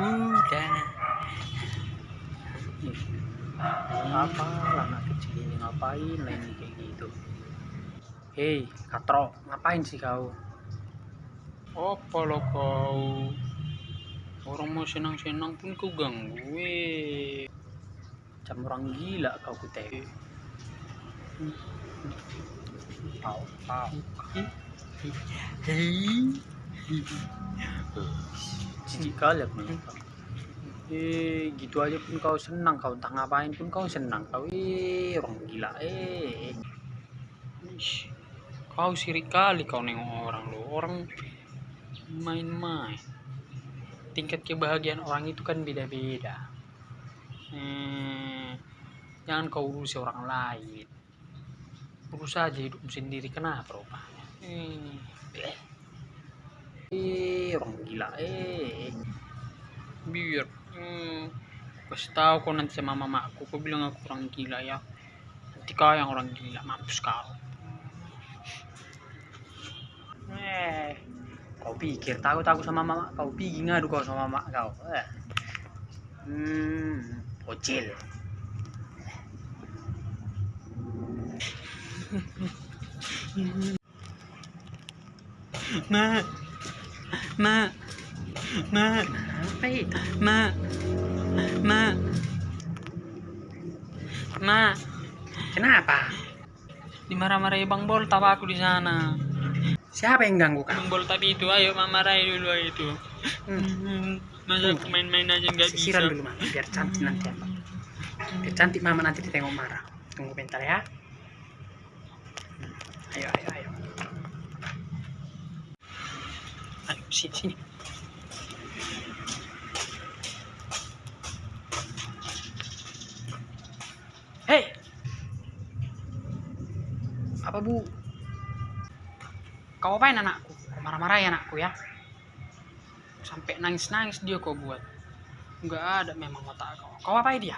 udah apa anak kecil ini ngapain main kayak gitu? Hei katro ngapain sih kau? Apa lo kau? Orang mau senang-senang pun kau ganggu eh. macam orang gila kau kutek eh. tau pau eh. hei. Jijik kali aku. Eh, gitu aja pun kau senang, kau entah ngapain pun kau senang. Kau eh orang gila eh. Kau sirik kali kau nengok orang lo orang main-main tingkat kebahagiaan orang itu kan beda-beda eh, jangan kau urusi orang lain urus aja hidup sendiri kenapa rupanya eh, Eh, eh orang gila eh. biar hmm, kasih tahu kau nanti sama mamaku kau bilang aku orang gila ya nanti kau yang orang gila mampus kau Eh, kau pikir tahu tahu sama mama kau pergi ngadu kau sama mama kau. Eh. Hmm, bocil. nak nak nak Apa itu? nak nak nak Kenapa? dimarah-marahi bang bol tawa aku di sana Siapa yang ganggu kau? bang bol tadi itu ayo marahi dulu itu Hmm. masa aku main-main aja nggak bisa Sisiran dulu mama, biar cantik nanti apa. Biar cantik mama nanti ditengok marah. Tunggu bentar ya. Hmm, Ayo, ayo, ayo. ayo sini Hei! Apa bu? kau apain anakku Kau marah-marahi anakku ya sampai nangis-nangis dia kau buat nggak ada memang otak kau kau apain dia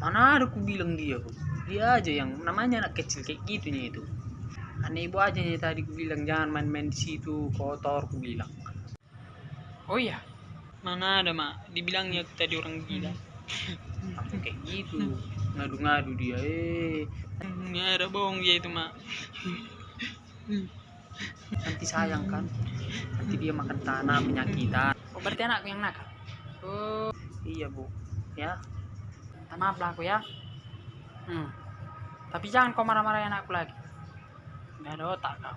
Mana ada ku bilang dia? Dia aja yang namanya anak kecil kayak gitu itu. Aneh ibu aja nih tadi ku bilang jangan main-main di situ kotor ku bilang. oh iya? Mana ada mak? Dibilangnya tadi orang gila. Aku kayak gitu. Ngadu-ngadu dia eh. Nggak ada bohong dia itu mak. Nanti sayang kan? Nanti dia makan tanah penyakitan oh berarti anakku yang nakal? Oh. Iya bu. Ya. Minta maaf lah aku ya. Hmm. tapi jangan kau marah-marahin anakku lagi 免得我打他。